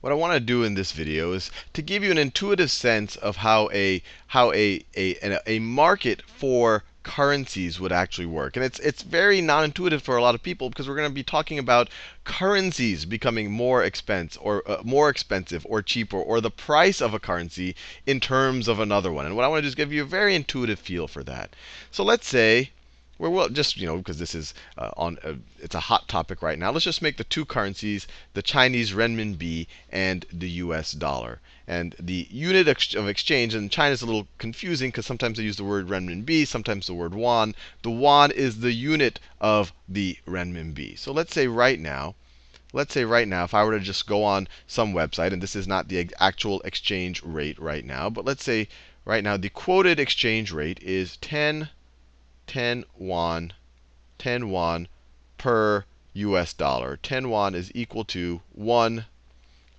what I want to do in this video is to give you an intuitive sense of how a how a a, a market for currencies would actually work. And it's it's very non-intuitive for a lot of people because we're going to be talking about currencies becoming more expensive or uh, more expensive or cheaper or the price of a currency in terms of another one. And what I want to do is give you a very intuitive feel for that. So let's say we're well, just you know because this is uh, on uh, it's a hot topic right now. Let's just make the two currencies the Chinese renminbi and the U.S. dollar. And the unit of exchange in China is a little confusing because sometimes they use the word renminbi, sometimes the word yuan. The yuan is the unit of the renminbi. So let's say right now, let's say right now, if I were to just go on some website, and this is not the actual exchange rate right now, but let's say right now the quoted exchange rate is 10, 10 yuan, 10 yuan per US dollar. 10 yuan is equal to 1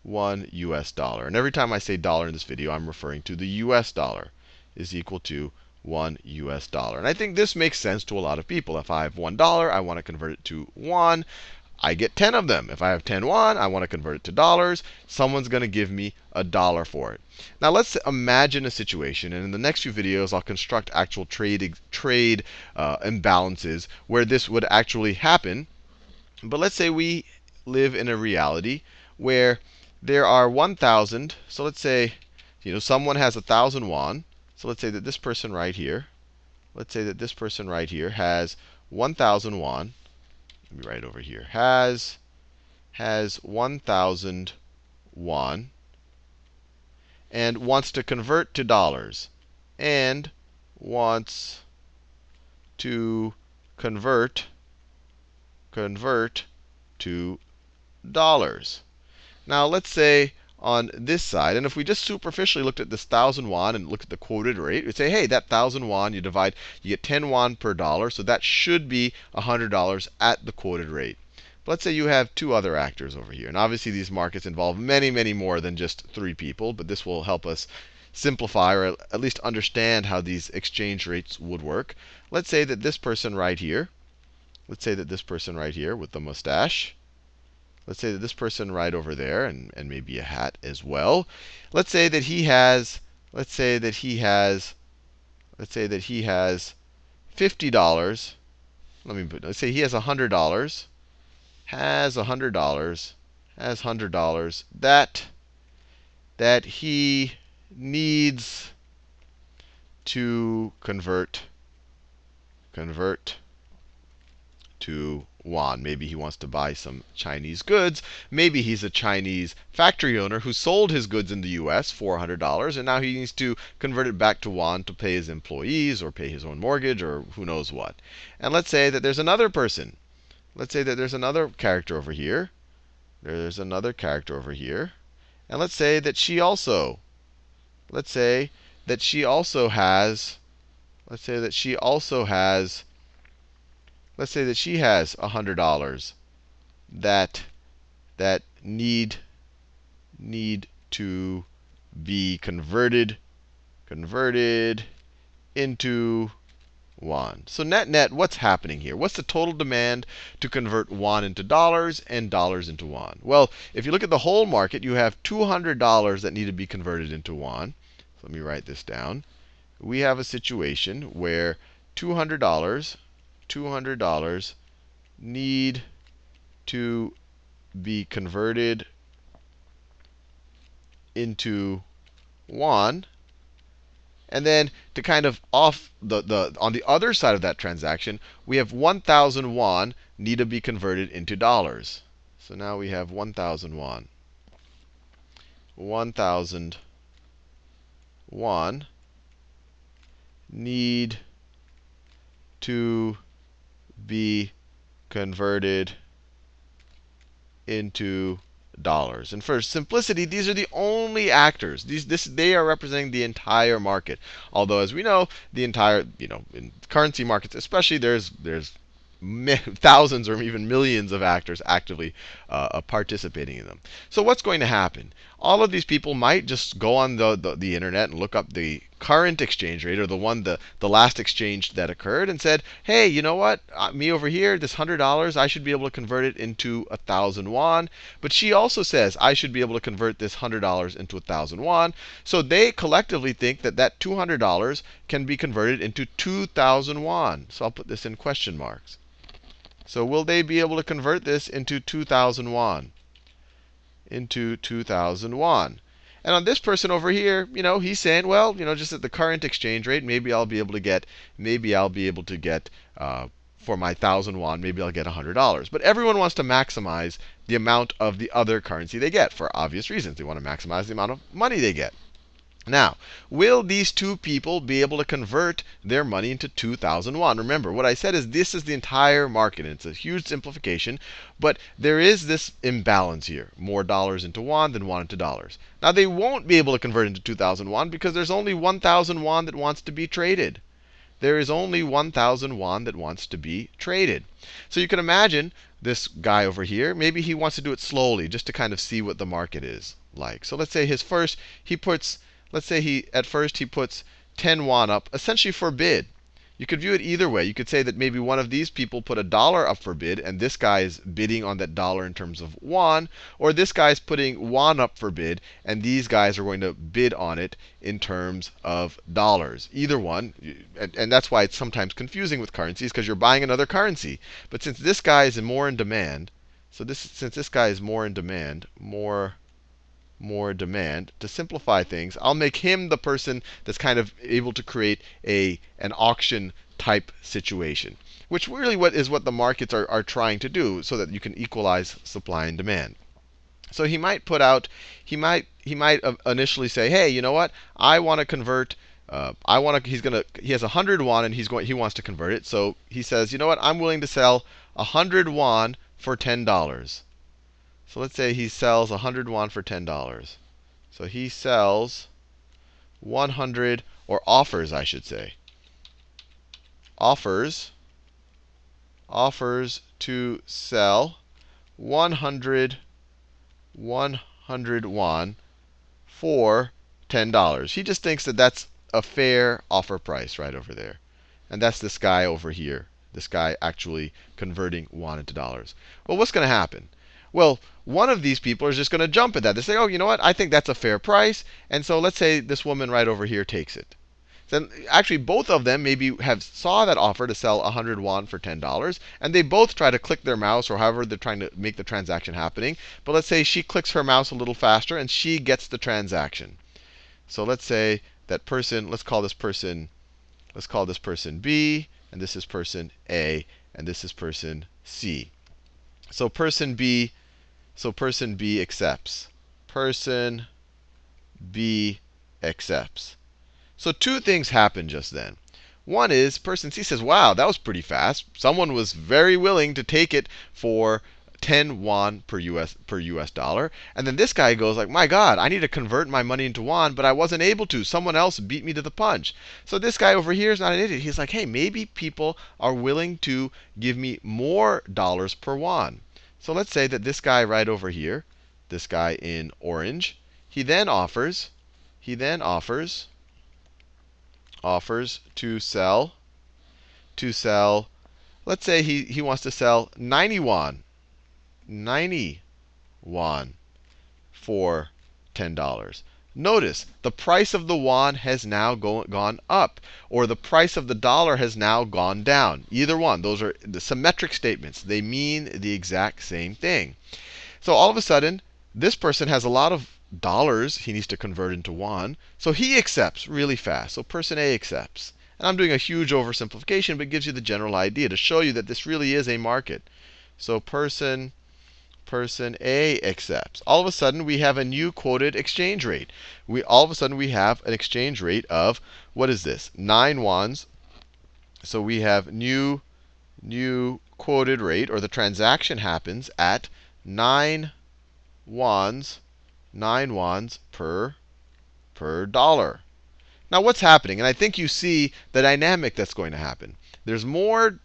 1 US dollar. And every time I say dollar in this video, I'm referring to the US dollar is equal to 1 US dollar. And I think this makes sense to a lot of people. If I have $1, I want to convert it to yuan. I get 10 of them. If I have 10 yuan, I want to convert it to dollars. Someone's going to give me a dollar for it. Now let's imagine a situation, and in the next few videos, I'll construct actual trade trade uh, imbalances where this would actually happen. But let's say we live in a reality where there are 1,000. So let's say, you know, someone has 1,000 yuan. So let's say that this person right here, let's say that this person right here has 1,000 yuan. Let me write over here. Has has 1,000 yuan and wants to convert to dollars and wants to convert convert to dollars. Now let's say on this side, and if we just superficially looked at this 1,000 yuan and looked at the quoted rate, we'd say, hey, that 1,000 yuan, you divide, you get 10 yuan per dollar. So that should be $100 at the quoted rate. But let's say you have two other actors over here. And obviously, these markets involve many, many more than just three people. But this will help us simplify or at least understand how these exchange rates would work. Let's say that this person right here, let's say that this person right here with the mustache, Let's say that this person right over there, and, and maybe a hat as well. Let's say that he has, let's say that he has, let's say that he has $50. Let me put, let's say he has $100, has $100, has $100 that, that he needs to convert, convert to yuan. Maybe he wants to buy some Chinese goods. Maybe he's a Chinese factory owner who sold his goods in the US for $400, and now he needs to convert it back to yuan to pay his employees or pay his own mortgage or who knows what. And let's say that there's another person. Let's say that there's another character over here. There's another character over here. And let's say that she also, let's say that she also has, let's say that she also has let's say that she has $100 that that need need to be converted converted into yuan. So net net, what's happening here? What's the total demand to convert yuan into dollars and dollars into yuan? Well, if you look at the whole market, you have $200 that need to be converted into yuan. So let me write this down. We have a situation where $200 $200 need to be converted into yuan. And then to kind of off the, the on the other side of that transaction, we have 1,000 yuan need to be converted into dollars. So now we have 1,000 yuan. 1,000 yuan need to be converted into dollars. And for simplicity, these are the only actors. These, this, they are representing the entire market. Although, as we know, the entire, you know, in currency markets, especially, there's there's thousands or even millions of actors actively uh, participating in them. So what's going to happen? All of these people might just go on the, the, the internet and look up the current exchange rate, or the one the, the last exchange that occurred, and said, hey, you know what? Uh, me over here, this hundred dollars, I should be able to convert it into a thousand yuan. But she also says I should be able to convert this hundred dollars into a thousand yuan. So they collectively think that that two hundred dollars can be converted into two thousand yuan. So I'll put this in question marks. So will they be able to convert this into 2,000 yuan? Into 2,000 yuan. And on this person over here, you know, he's saying, well, you know, just at the current exchange rate, maybe I'll be able to get, maybe I'll be able to get uh, for my thousand yuan, maybe I'll get $100. But everyone wants to maximize the amount of the other currency they get for obvious reasons. They want to maximize the amount of money they get. Now, will these two people be able to convert their money into 2,000 yuan? Remember, what I said is this is the entire market. And it's a huge simplification. But there is this imbalance here. More dollars into yuan than yuan into dollars. Now, they won't be able to convert into 2,000 yuan because there's only 1,000 yuan that wants to be traded. There is only 1,000 yuan that wants to be traded. So you can imagine this guy over here, maybe he wants to do it slowly just to kind of see what the market is like. So let's say his first, he puts let's say he at first he puts 10 yuan up, essentially for bid. You could view it either way. You could say that maybe one of these people put a dollar up for bid, and this guy is bidding on that dollar in terms of yuan. Or this guy is putting yuan up for bid, and these guys are going to bid on it in terms of dollars. Either one. And, and that's why it's sometimes confusing with currencies, because you're buying another currency. But since this guy is more in demand, so this since this guy is more in demand, more more demand. To simplify things, I'll make him the person that's kind of able to create a an auction type situation, which really what is what the markets are, are trying to do so that you can equalize supply and demand. So he might put out, he might he might initially say, hey, you know what? I want to convert. Uh, I want to. He's gonna. He has 100 yuan and he's going. He wants to convert it. So he says, you know what? I'm willing to sell 100 yuan for ten dollars. So let's say he sells 100 yuan for $10. So he sells 100, or offers, I should say. Offers, offers to sell 100, 100 yuan for $10. He just thinks that that's a fair offer price right over there. And that's this guy over here. This guy actually converting yuan into dollars. Well, what's going to happen? Well, one of these people is just going to jump at that. They say, oh, you know what? I think that's a fair price. And so let's say this woman right over here takes it. Then actually both of them maybe have saw that offer to sell 100 yuan for $10, and they both try to click their mouse or however they're trying to make the transaction happening. But let's say she clicks her mouse a little faster and she gets the transaction. So let's say that person, let's call this person, let's call this person B, and this is person A, and this is person C. So person B, so person B accepts. Person B accepts. So two things happen just then. One is person C says, wow, that was pretty fast. Someone was very willing to take it for 10 yuan per US per US dollar. And then this guy goes like, "My god, I need to convert my money into yuan, but I wasn't able to. Someone else beat me to the punch." So this guy over here is not an idiot. He's like, "Hey, maybe people are willing to give me more dollars per yuan." So let's say that this guy right over here, this guy in orange, he then offers he then offers offers to sell to sell let's say he, he wants to sell 90 yuan 90 yuan for $10. Notice the price of the yuan has now go, gone up, or the price of the dollar has now gone down. Either one. Those are the symmetric statements. They mean the exact same thing. So all of a sudden, this person has a lot of dollars he needs to convert into yuan. So he accepts really fast. So person A accepts. And I'm doing a huge oversimplification, but gives you the general idea to show you that this really is a market. So person person A accepts. All of a sudden, we have a new quoted exchange rate. We all of a sudden we have an exchange rate of what is this? Nine yuans. So we have new new quoted rate, or the transaction happens at nine yuans, nine yuans per per dollar. Now what's happening? And I think you see the dynamic that's going to happen. There's more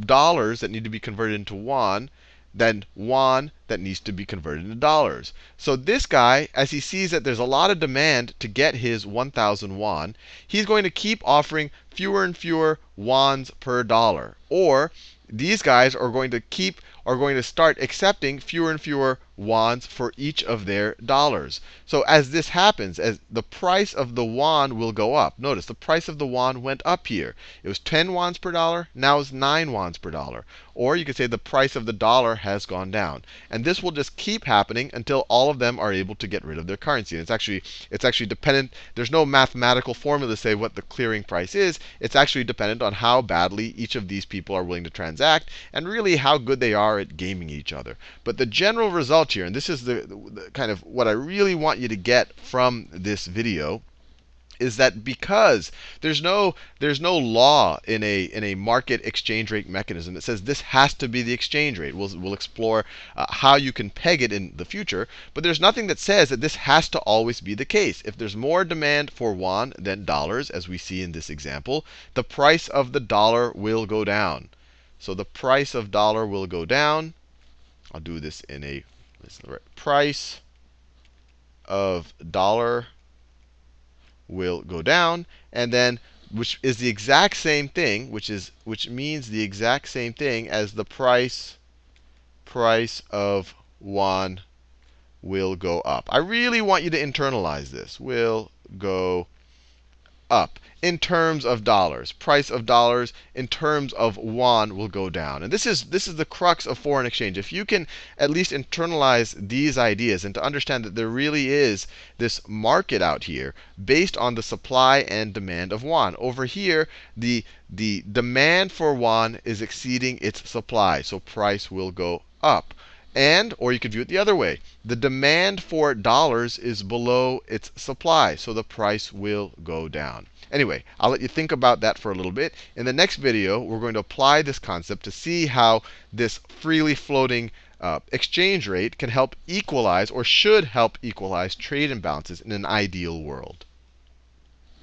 dollars that need to be converted into yuan than yuan that needs to be converted into dollars. So this guy, as he sees that there's a lot of demand to get his 1,000 yuan, he's going to keep offering fewer and fewer yuans per dollar. Or these guys are going to keep are going to start accepting fewer and fewer yuans for each of their dollars. So as this happens, as the price of the yuan will go up. Notice the price of the yuan went up here. It was 10 yuans per dollar, now it's 9 yuans per dollar. Or you could say the price of the dollar has gone down. And this will just keep happening until all of them are able to get rid of their currency. And it's actually it's actually dependent, there's no mathematical formula to say what the clearing price is. It's actually dependent on how badly each of these people are willing to transact and really how good they are are at gaming each other. But the general result here, and this is the, the kind of what I really want you to get from this video, is that because there's no there's no law in a in a market exchange rate mechanism that says this has to be the exchange rate. We'll we'll explore uh, how you can peg it in the future, but there's nothing that says that this has to always be the case. If there's more demand for yuan than dollars, as we see in this example, the price of the dollar will go down. So the price of dollar will go down. I'll do this in a price of dollar will go down, and then which is the exact same thing, which is which means the exact same thing as the price price of yuan will go up. I really want you to internalize this. Will go up in terms of dollars. Price of dollars in terms of yuan will go down. And this is this is the crux of foreign exchange. If you can at least internalize these ideas and to understand that there really is this market out here based on the supply and demand of yuan. Over here, the the demand for yuan is exceeding its supply, so price will go up. And, or you could view it the other way. The demand for dollars is below its supply, so the price will go down. Anyway, I'll let you think about that for a little bit. In the next video, we're going to apply this concept to see how this freely floating uh, exchange rate can help equalize or should help equalize trade imbalances in an ideal world.